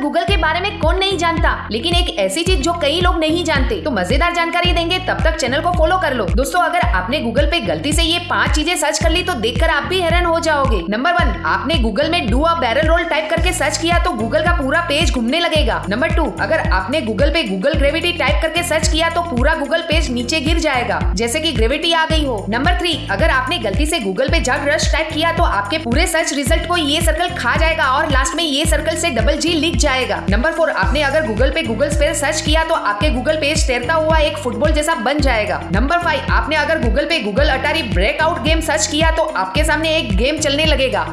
Google के बारे में कौन नहीं जानता? लेकिन एक ऐसी चीज़ जो कई लोग नहीं जानते तो मज़ेदार जानकारी देंगे, तब तक चैनल को फॉलो कर लो। दोस्तों, अगर आपने गूगल पे गलती से ये पाँच चीज़ें सर्च कर ली तो देखकर आप भी हैरान हो जाओगे। नंबर वन आपने गूगल में do a barrel roll type करके सर्च किया तो गूगल का पूरा पेज घूमने लगेगा। नंबर टू अगर आपने गूगल पे गूगल ग्रेविटी टाइप करके सर्च किया तो पूरा गूगल पेज नीचे गिर जाएगा, जैसे की ग्रेविटी आ गई हो। नंबर थ्री अगर आपने गलती से गूगल पे जग रश टाइप किया तो आपके पूरे सर्च रिज़ल्ट को ये सर्कल खा जाएगा और लास्ट में ये सर्कल से डबल जी लिख जाएगा। नंबर फोर आपने अगर गूगल पे गूगल स्पेल सर्च किया तो आपके गूगल पेज तैरता हुआ एक फुटबॉल जैसा बन जाएगा। नंबर फाइव आपने अगर गूगल पे Google Atari breakout game search किया तो आपके सामने एक गेम चलने लगेगा।